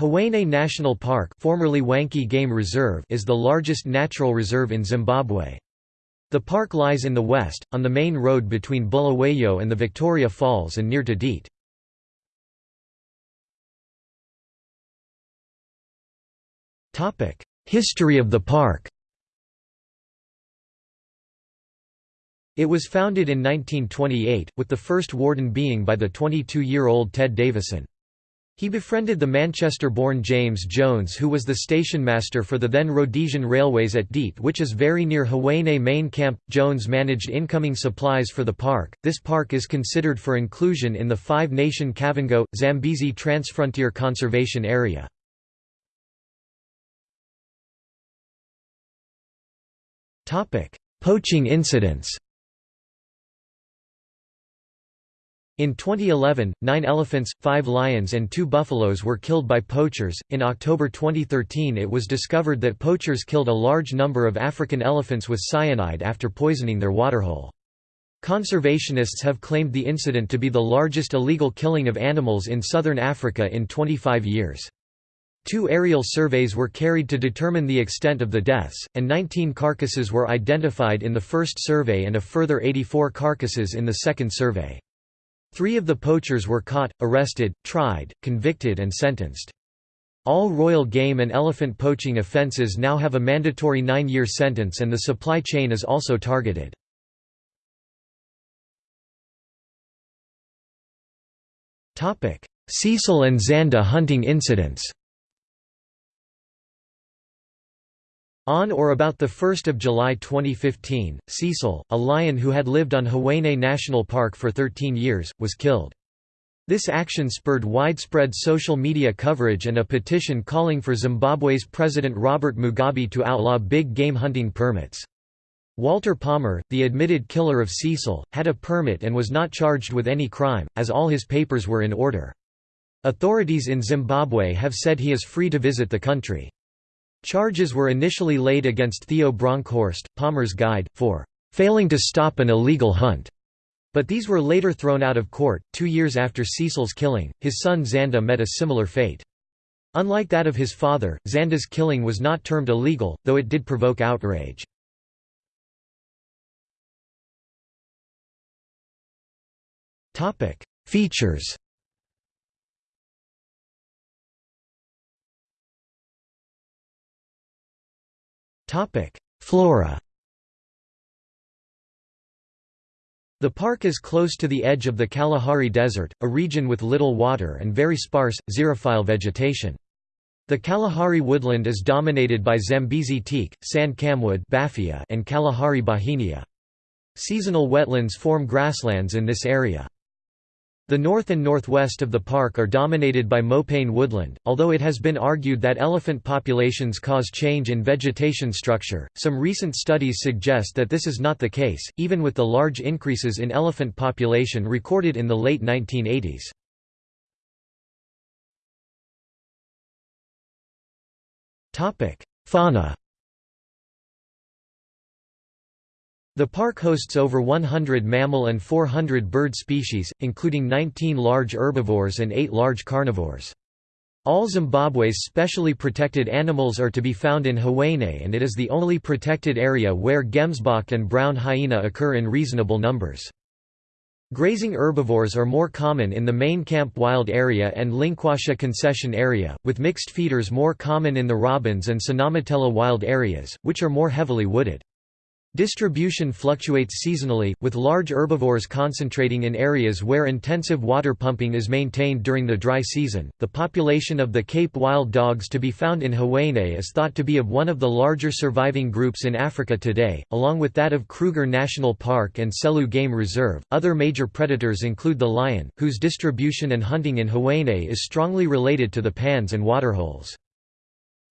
Hwange National Park formerly Wankie Game Reserve is the largest natural reserve in Zimbabwe. The park lies in the west, on the main road between Bulawayo and the Victoria Falls and near to Deet. History of the park It was founded in 1928, with the first warden being by the 22-year-old Ted Davison. He befriended the Manchester-born James Jones who was the stationmaster for the then Rhodesian Railways at Deet which is very near Hwange main camp. Jones managed incoming supplies for the park. This park is considered for inclusion in the five-nation Kavango, Zambezi Transfrontier Conservation Area. Poaching incidents In 2011, nine elephants, five lions, and two buffaloes were killed by poachers. In October 2013, it was discovered that poachers killed a large number of African elephants with cyanide after poisoning their waterhole. Conservationists have claimed the incident to be the largest illegal killing of animals in southern Africa in 25 years. Two aerial surveys were carried to determine the extent of the deaths, and 19 carcasses were identified in the first survey and a further 84 carcasses in the second survey. Three of the poachers were caught, arrested, tried, convicted and sentenced. All royal game and elephant poaching offences now have a mandatory nine-year sentence and the supply chain is also targeted. Cecil and Xanda hunting incidents On or about 1 July 2015, Cecil, a lion who had lived on Hwange National Park for 13 years, was killed. This action spurred widespread social media coverage and a petition calling for Zimbabwe's President Robert Mugabe to outlaw big game hunting permits. Walter Palmer, the admitted killer of Cecil, had a permit and was not charged with any crime, as all his papers were in order. Authorities in Zimbabwe have said he is free to visit the country. Charges were initially laid against Theo Bronkhorst, Palmer's guide, for failing to stop an illegal hunt. But these were later thrown out of court. Two years after Cecil's killing, his son Xanda met a similar fate. Unlike that of his father, Xanda's killing was not termed illegal, though it did provoke outrage. Features Flora The park is close to the edge of the Kalahari Desert, a region with little water and very sparse, xerophile vegetation. The Kalahari woodland is dominated by Zambezi teak, sand camwood and Kalahari bauhinia. Seasonal wetlands form grasslands in this area. The north and northwest of the park are dominated by mopane woodland, although it has been argued that elephant populations cause change in vegetation structure. Some recent studies suggest that this is not the case, even with the large increases in elephant population recorded in the late 1980s. Topic: Fauna The park hosts over 100 mammal and 400 bird species, including 19 large herbivores and 8 large carnivores. All Zimbabwe's specially protected animals are to be found in Hwange and it is the only protected area where gemsbok and brown hyena occur in reasonable numbers. Grazing herbivores are more common in the main camp wild area and Linkwasha concession area, with mixed feeders more common in the Robins and Sinamatella wild areas, which are more heavily wooded. Distribution fluctuates seasonally, with large herbivores concentrating in areas where intensive water pumping is maintained during the dry season. The population of the Cape wild dogs to be found in Hwange is thought to be of one of the larger surviving groups in Africa today, along with that of Kruger National Park and Selous Game Reserve. Other major predators include the lion, whose distribution and hunting in Hwange is strongly related to the pans and waterholes.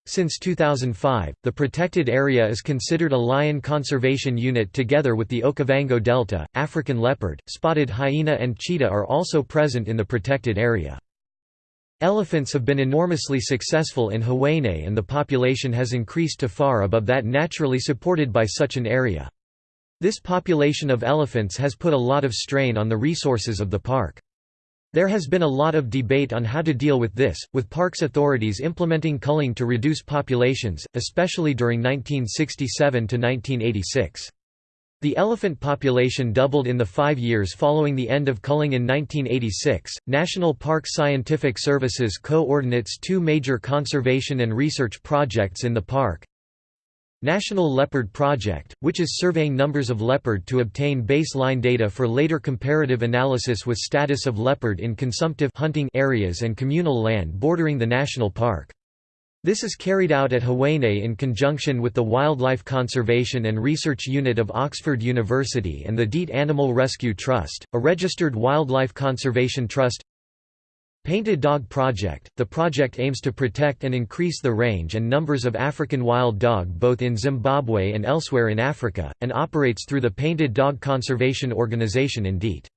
Since 2005, the protected area is considered a lion conservation unit together with the Okavango Delta. African leopard, spotted hyena, and cheetah are also present in the protected area. Elephants have been enormously successful in Hwange and the population has increased to far above that naturally supported by such an area. This population of elephants has put a lot of strain on the resources of the park. There has been a lot of debate on how to deal with this, with parks authorities implementing culling to reduce populations, especially during 1967 to 1986. The elephant population doubled in the five years following the end of culling in 1986. National Park Scientific Services coordinates two major conservation and research projects in the park National Leopard Project, which is surveying numbers of leopard to obtain baseline data for later comparative analysis with status of leopard in consumptive hunting areas and communal land bordering the national park. This is carried out at Hwange in conjunction with the Wildlife Conservation and Research Unit of Oxford University and the Deet Animal Rescue Trust, a registered wildlife conservation trust Painted Dog Project – The project aims to protect and increase the range and numbers of African wild dog both in Zimbabwe and elsewhere in Africa, and operates through the Painted Dog Conservation Organization in Deet.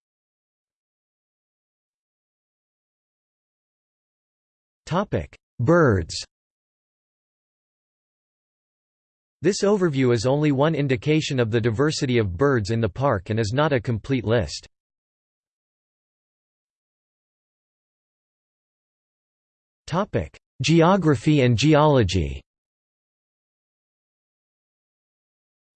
Birds This overview is only one indication of the diversity of birds in the park and is not a complete list. Geography and geology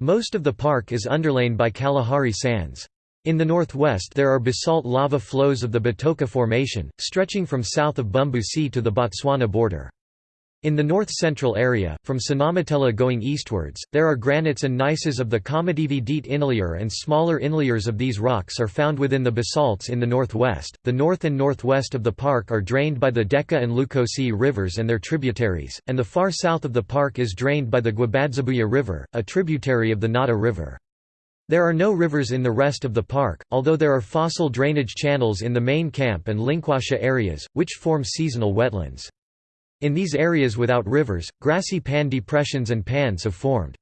Most of the park is underlain by Kalahari sands. In the northwest there are basalt lava flows of the Batoka Formation, stretching from south of Bumbusi to the Botswana border. In the north-central area, from Sinamatella going eastwards, there are granites and gneisses of the Kamativi Deet inlier and smaller inliers of these rocks are found within the basalts in the northwest. The north and northwest of the park are drained by the Deka and Lukosi rivers and their tributaries, and the far south of the park is drained by the Gwabadzabuya River, a tributary of the Nata River. There are no rivers in the rest of the park, although there are fossil drainage channels in the main camp and Linkwasha areas, which form seasonal wetlands. In these areas without rivers, grassy pan depressions and pans have formed.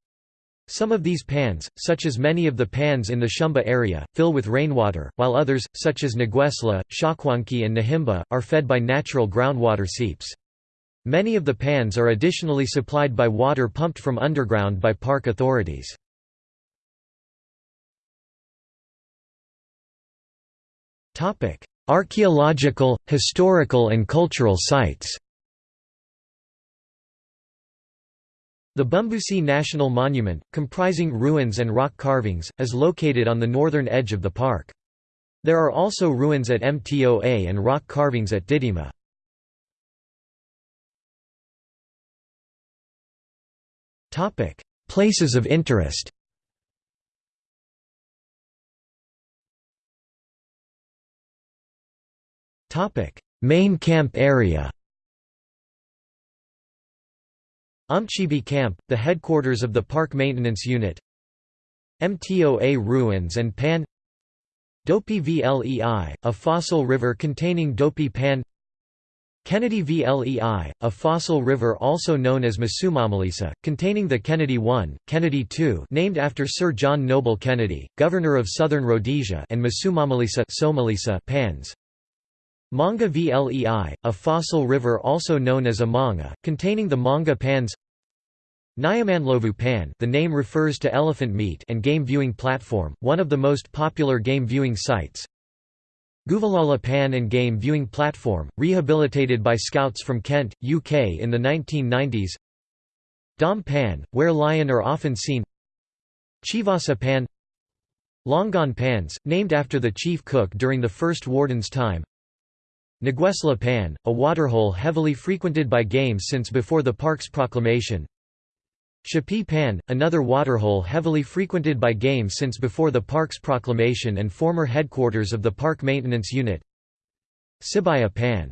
Some of these pans, such as many of the pans in the Shumba area, fill with rainwater, while others, such as Negwesla, Shakwanki and Nahimba, are fed by natural groundwater seeps. Many of the pans are additionally supplied by water pumped from underground by park authorities. Archaeological, historical and cultural sites The Bumbusi National Monument, comprising ruins and rock carvings, is located on the northern edge of the park. There are also ruins at Mtoa and rock carvings at Didima. Places of interest Main camp area Umchibi Camp, the headquarters of the Park Maintenance Unit. Mtoa Ruins and Pan. Dopey Vlei, a fossil river containing Dopey Pan. Kennedy Vlei, a fossil river also known as Masumamalisa, containing the Kennedy I, Kennedy II named after Sir John Noble Kennedy, Governor of Southern Rhodesia and Masumamalisa Somalisa pans. Manga Vlei, a fossil river also known as a manga, containing the manga pans. Nyamanlovu Pan the name refers to elephant meat and game viewing platform, one of the most popular game viewing sites. Guvalala Pan and game viewing platform, rehabilitated by scouts from Kent, UK in the 1990s Dom Pan, where lion are often seen. Chivasa Pan. Longan Pans, named after the chief cook during the First Warden's time Negwesla Pan, a waterhole heavily frequented by game since before the park's proclamation. Shapi Pan, another waterhole heavily frequented by game since before the park's proclamation and former headquarters of the Park Maintenance Unit. Sibaya Pan.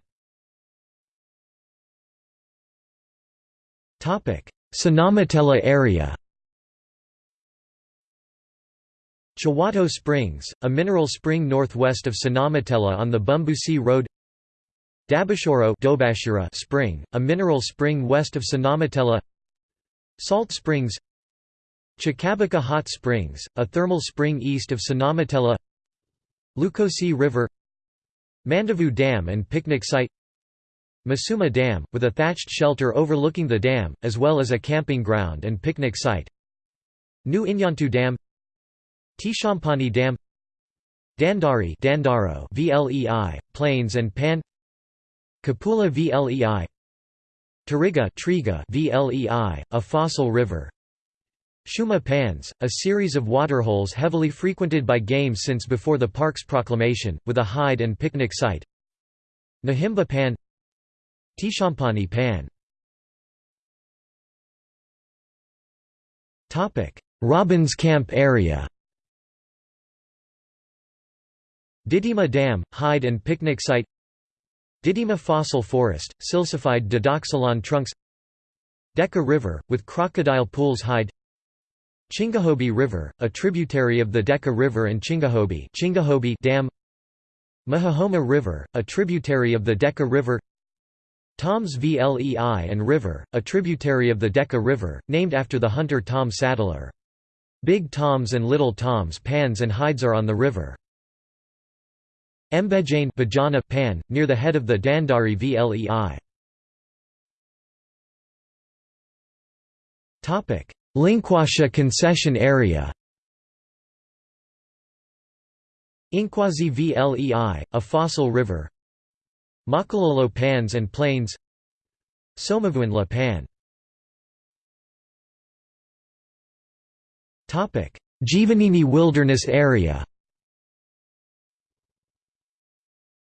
Sinamatella area Chawato Springs, a mineral spring northwest of Sinamatella on the Bumbusi Road Dabashoro spring, a mineral spring west of Sinamatella Salt Springs. Chakabaka Hot Springs, a thermal spring east of Sinamatella Lukosi River. Mandavu Dam and picnic site. Masuma Dam, with a thatched shelter overlooking the dam, as well as a camping ground and picnic site. New Inyantu Dam. Tishampani Dam. Dandari Dandaro VLEI, Plains and Pan Kapula VLEI Tariga Triga VLEI, a fossil river. Shumba Pans, a series of waterholes heavily frequented by game since before the park's proclamation, with a hide and picnic site. Nahimba Pan Tishampani Pan. Robbins Camp area. Didima Dam, hide and picnic site Didima Fossil Forest, silicified Dadoxylon trunks Deka River, with crocodile pools hide Chingahobi River, a tributary of the Deka River and Chingahobi, Chingahobi Dam Mahahoma River, a tributary of the Deka River Toms Vlei and River, a tributary of the Deka River, named after the hunter Tom Saddler. Big Toms and Little Toms pans and hides are on the river. Mbejane Bajana pan, near the head of the Dandari Vlei. Linkwasha concession area Inkwazi Vlei, a fossil river. Makalolo Pans and Plains. Somavuanla Pan. Jivanini Wilderness Area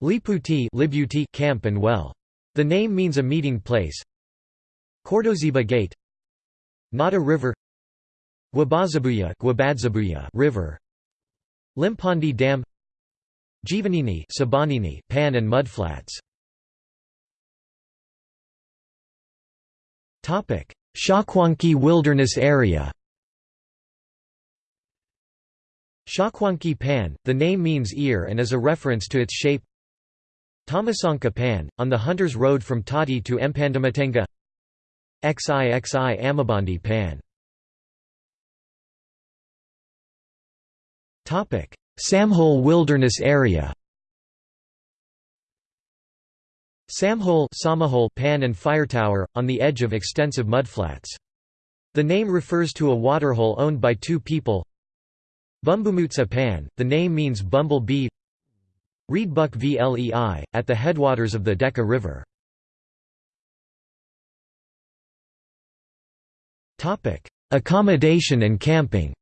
Liputi Camp and Well. The name means a meeting place. Cordoziba Gate. Nata River. Gwabadzabuya River. Limpandi Dam. Jivanini Sabanini Pan and Mudflats Topic. Shakwanki Wilderness Area. Shakwanki Pan, the name means ear and is a reference to its shape Tamasanka Pan, on the Hunters Road from Tati to Mpandamatenga XIXI Amabandi Pan. Samhole Wilderness Area. Samhole Samahole Pan and Fire Tower, on the edge of extensive mudflats. The name refers to a waterhole owned by two people. Bumbumutsa Pan, the name means bumble bee Reedbuck Vlei, at the headwaters of the Deka River. Accommodation and camping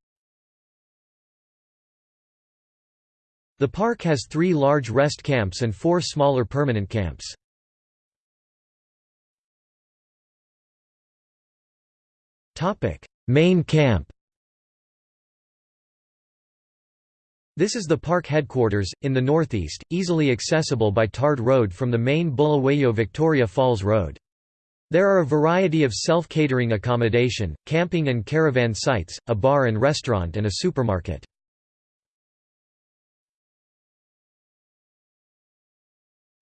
The park has three large rest camps and four smaller permanent camps. Main camp This is the park headquarters, in the northeast, easily accessible by tarred road from the main Bulawayo-Victoria Falls Road. There are a variety of self-catering accommodation, camping and caravan sites, a bar and restaurant and a supermarket.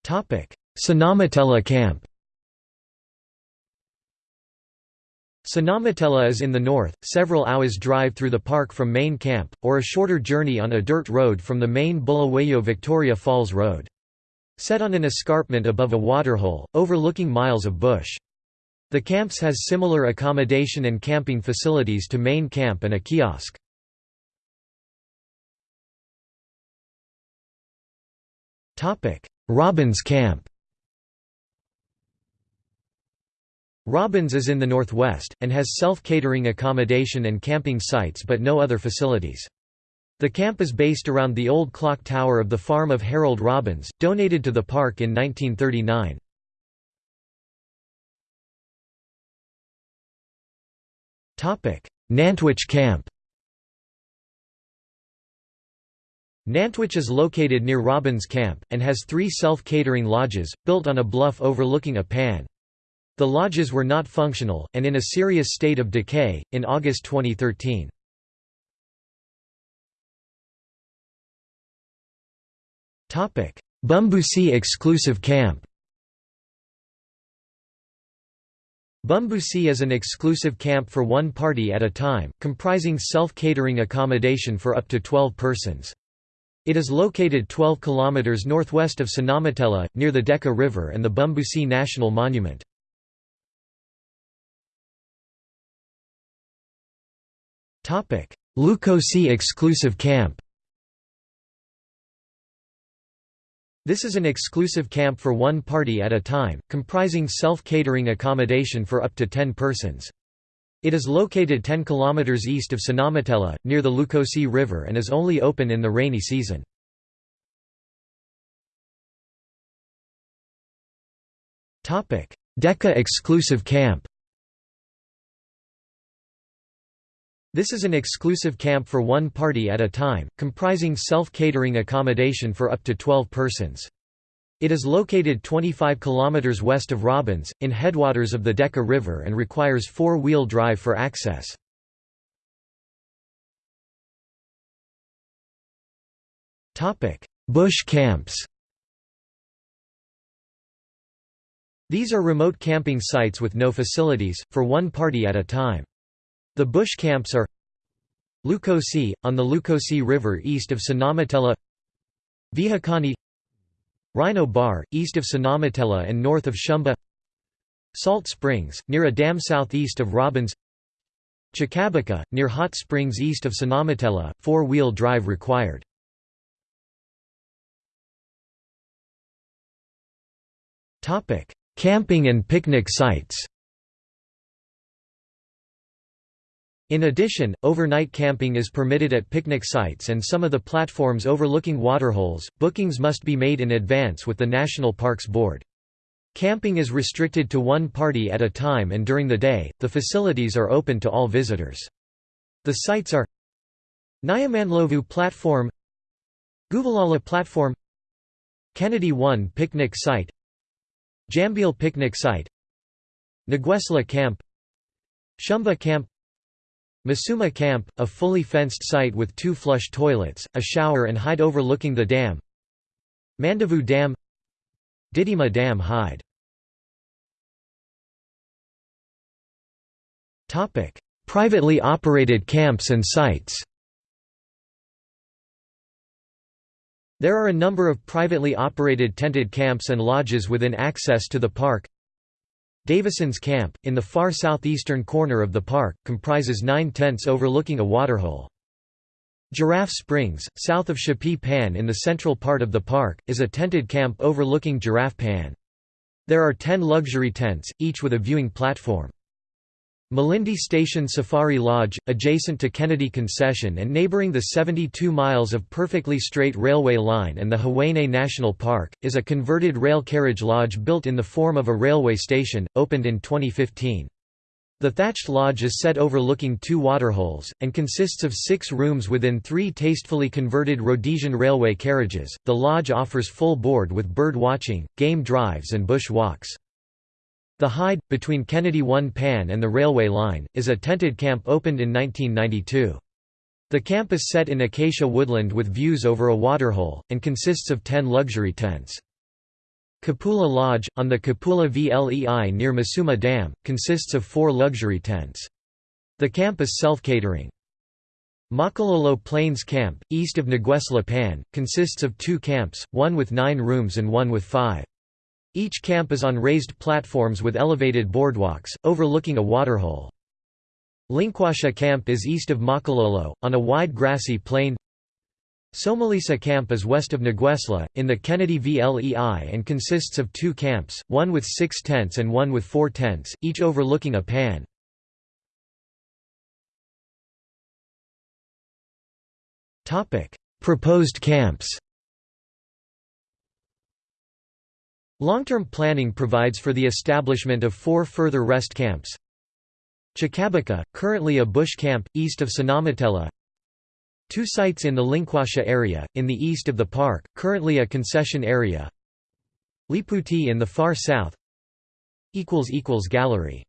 Sinamatella Camp Sinamatella is in the north, several hours drive through the park from main camp, or a shorter journey on a dirt road from the main Bulawayo Victoria Falls Road. Set on an escarpment above a waterhole, overlooking miles of bush. The camps has similar accommodation and camping facilities to main camp and a kiosk. Robbins Camp Robbins is in the northwest, and has self-catering accommodation and camping sites but no other facilities. The camp is based around the old clock tower of the farm of Harold Robbins, donated to the park in 1939. Nantwich Camp Nantwich is located near Robbins Camp, and has three self-catering lodges, built on a bluff overlooking a pan. The lodges were not functional, and in a serious state of decay, in August 2013. Bumbusi exclusive camp Bumbusi is an exclusive camp for one party at a time, comprising self-catering accommodation for up to 12 persons. It is located 12 km northwest of Sinamatella, near the Deka River and the Bumbusi National Monument. Lukosi exclusive camp This is an exclusive camp for one party at a time, comprising self-catering accommodation for up to 10 persons. It is located 10 km east of Sinamatella, near the Lukosi River and is only open in the rainy season. Deka exclusive camp This is an exclusive camp for one party at a time, comprising self-catering accommodation for up to 12 persons. It is located 25 km west of Robbins, in headwaters of the Deka River and requires four-wheel drive for access. Bush camps These are remote camping sites with no facilities, for one party at a time. The bush camps are Lukosi, on the Lukosi River east of Sinamatella Vihakani Rhino Bar, east of Sinamatella and north of Shumba Salt Springs, near a dam southeast of Robbins Chakabaka, near Hot Springs east of Sinamatella, four-wheel drive required. Camping and picnic sites In addition, overnight camping is permitted at picnic sites and some of the platforms overlooking waterholes. Bookings must be made in advance with the National Parks Board. Camping is restricted to one party at a time and during the day, the facilities are open to all visitors. The sites are Nyamanlovu Platform Guvalala Platform Kennedy 1 Picnic Site Jambil Picnic Site Nguesla Camp Shumba Camp Masuma Camp, a fully fenced site with two flush toilets, a shower and hide overlooking the dam. Mandavu Dam Didima Dam hide. Privately operated camps and sites. There are a number of privately operated tented camps and lodges within access to the park Davison's Camp, in the far southeastern corner of the park, comprises nine tents overlooking a waterhole. Giraffe Springs, south of Shapi Pan in the central part of the park, is a tented camp overlooking Giraffe Pan. There are ten luxury tents, each with a viewing platform. Malindi Station Safari Lodge, adjacent to Kennedy Concession and neighboring the 72 miles of perfectly straight railway line and the Hwange National Park, is a converted rail carriage lodge built in the form of a railway station, opened in 2015. The thatched lodge is set overlooking two waterholes, and consists of six rooms within three tastefully converted Rhodesian railway carriages. The lodge offers full board with bird watching, game drives, and bush walks. The Hide, between Kennedy 1 Pan and the railway line, is a tented camp opened in 1992. The camp is set in acacia woodland with views over a waterhole, and consists of ten luxury tents. Kapula Lodge, on the Kapula Vlei near Masuma Dam, consists of four luxury tents. The camp is self-catering. Makalolo Plains Camp, east of Nguesla Pan, consists of two camps, one with nine rooms and one with five. Each camp is on raised platforms with elevated boardwalks, overlooking a waterhole. Linkwasha Camp is east of Makalolo, on a wide grassy plain. Somalisa Camp is west of Nguesla, in the Kennedy VLEI and consists of two camps, one with six tents and one with four tents, each overlooking a pan. Proposed camps Long-term planning provides for the establishment of four further rest camps. Chakabaka, currently a bush camp, east of Sinamatella Two sites in the Linkwasha area, in the east of the park, currently a concession area. Liputi in the far south. Gallery